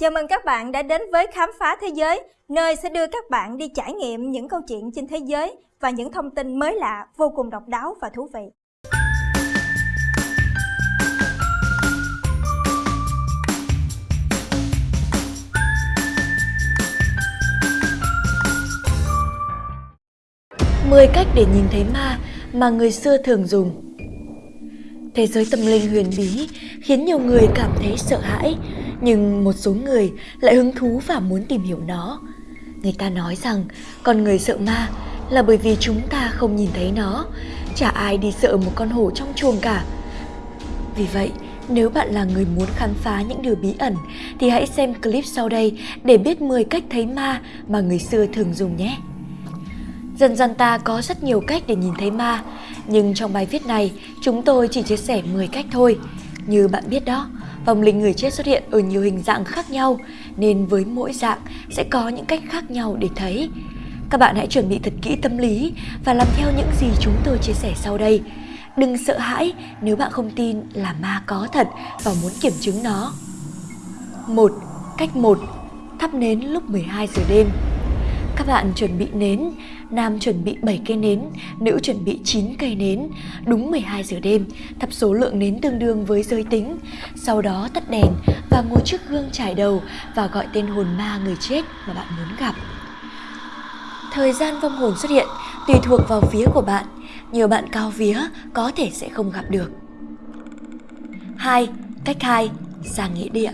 Chào mừng các bạn đã đến với Khám phá Thế giới, nơi sẽ đưa các bạn đi trải nghiệm những câu chuyện trên thế giới và những thông tin mới lạ, vô cùng độc đáo và thú vị. Mười cách để nhìn thấy ma mà người xưa thường dùng Thế giới tâm linh huyền bí khiến nhiều người cảm thấy sợ hãi, nhưng một số người lại hứng thú và muốn tìm hiểu nó. Người ta nói rằng con người sợ ma là bởi vì chúng ta không nhìn thấy nó, chả ai đi sợ một con hổ trong chuồng cả. Vì vậy, nếu bạn là người muốn khám phá những điều bí ẩn thì hãy xem clip sau đây để biết 10 cách thấy ma mà người xưa thường dùng nhé. Dần dần ta có rất nhiều cách để nhìn thấy ma, nhưng trong bài viết này chúng tôi chỉ chia sẻ 10 cách thôi. Như bạn biết đó, vòng linh người chết xuất hiện ở nhiều hình dạng khác nhau, nên với mỗi dạng sẽ có những cách khác nhau để thấy. Các bạn hãy chuẩn bị thật kỹ tâm lý và làm theo những gì chúng tôi chia sẻ sau đây. Đừng sợ hãi nếu bạn không tin là ma có thật và muốn kiểm chứng nó. 1. Cách 1. Thắp nến lúc 12 giờ đêm các bạn chuẩn bị nến, nam chuẩn bị 7 cây nến, nữ chuẩn bị 9 cây nến, đúng 12 giờ đêm, thắp số lượng nến tương đương với giới tính. Sau đó tắt đèn và ngồi trước gương trải đầu và gọi tên hồn ma người chết mà bạn muốn gặp. Thời gian vong hồn xuất hiện tùy thuộc vào vía của bạn, nhiều bạn cao vía có thể sẽ không gặp được. 2. Cách 2. Ra nghĩa địa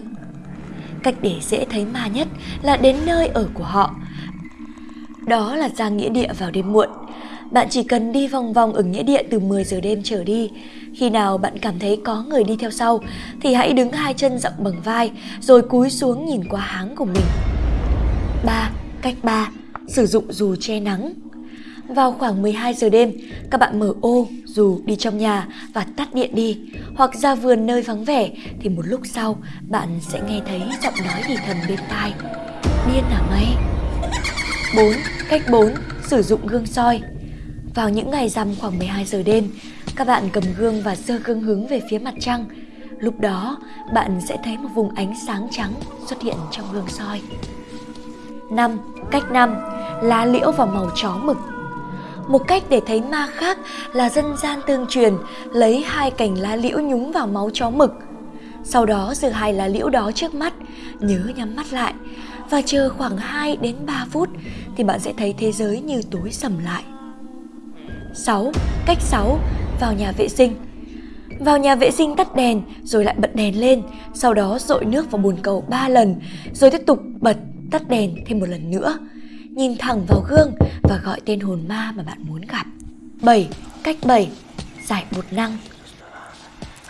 Cách để dễ thấy ma nhất là đến nơi ở của họ đó là ra nghĩa địa vào đêm muộn. Bạn chỉ cần đi vòng vòng ở nghĩa địa từ 10 giờ đêm trở đi. Khi nào bạn cảm thấy có người đi theo sau thì hãy đứng hai chân rộng bằng vai rồi cúi xuống nhìn qua háng của mình. 3. Cách 3. Sử dụng dù che nắng. Vào khoảng 12 giờ đêm, các bạn mở ô, dù đi trong nhà và tắt điện đi, hoặc ra vườn nơi vắng vẻ thì một lúc sau bạn sẽ nghe thấy giọng nói thì thầm bên tai. Điên à mày? 4. Cách 4. Sử dụng gương soi Vào những ngày rằm khoảng 12 giờ đêm, các bạn cầm gương và dơ gương hướng về phía mặt trăng. Lúc đó, bạn sẽ thấy một vùng ánh sáng trắng xuất hiện trong gương soi. 5. Cách 5. Lá liễu và màu chó mực một cách để thấy ma khác là dân gian tương truyền lấy hai cành lá liễu nhúng vào máu chó mực. Sau đó giữ hai lá liễu đó trước mắt, nhớ nhắm mắt lại và chờ khoảng 2 đến 3 phút thì bạn sẽ thấy thế giới như tối sầm lại. 6. Cách 6. Vào nhà vệ sinh vào nhà vệ sinh tắt đèn rồi lại bật đèn lên, sau đó dội nước vào bồn cầu 3 lần, rồi tiếp tục bật, tắt đèn thêm một lần nữa. Nhìn thẳng vào gương và gọi tên hồn ma mà bạn muốn gặp. 7. Cách 7. Giải bột năng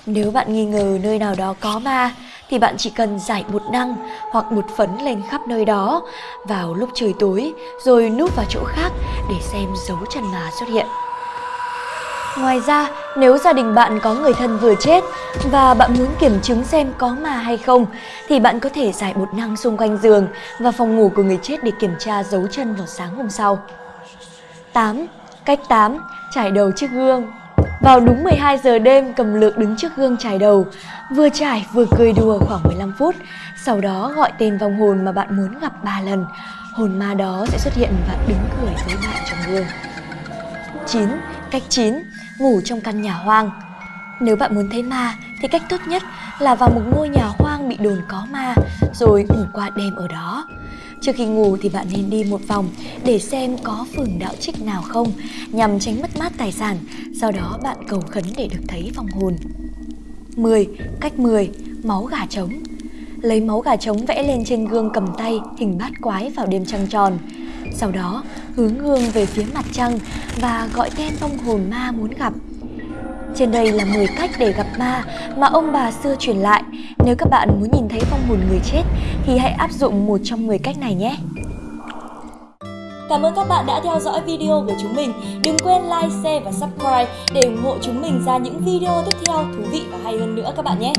Nếu bạn nghi ngờ nơi nào đó có ma thì bạn chỉ cần giải bột năng hoặc bột phấn lên khắp nơi đó vào lúc trời tối rồi núp vào chỗ khác để xem dấu chân ma xuất hiện. Ngoài ra, nếu gia đình bạn có người thân vừa chết và bạn muốn kiểm chứng xem có ma hay không thì bạn có thể giải bột năng xung quanh giường và phòng ngủ của người chết để kiểm tra dấu chân vào sáng hôm sau. 8. Cách 8. Trải đầu trước gương vào đúng 12 giờ đêm cầm lược đứng trước gương trải đầu, vừa trải vừa cười đùa khoảng 15 phút, sau đó gọi tên vong hồn mà bạn muốn gặp 3 lần. Hồn ma đó sẽ xuất hiện và đứng cười với bạn trong gương. 9. Cách 9. Ngủ trong căn nhà hoang Nếu bạn muốn thấy ma thì cách tốt nhất là vào một ngôi nhà hoang bị đồn có ma rồi ngủ qua đêm ở đó. Trước khi ngủ thì bạn nên đi một vòng để xem có phường đạo trích nào không nhằm tránh mất mát tài sản, sau đó bạn cầu khấn để được thấy vong hồn. 10. Cách 10. Máu gà trống Lấy máu gà trống vẽ lên trên gương cầm tay hình bát quái vào đêm trăng tròn. Sau đó hướng gương về phía mặt trăng và gọi tên vong hồn ma muốn gặp. Trên đây là 10 cách để gặp ma mà ông bà xưa truyền lại. Nếu các bạn muốn nhìn thấy vong hồn người chết thì hãy áp dụng một trong 10 cách này nhé. Cảm ơn các bạn đã theo dõi video của chúng mình. Đừng quên like, share và subscribe để ủng hộ chúng mình ra những video tiếp theo thú vị và hay hơn nữa các bạn nhé.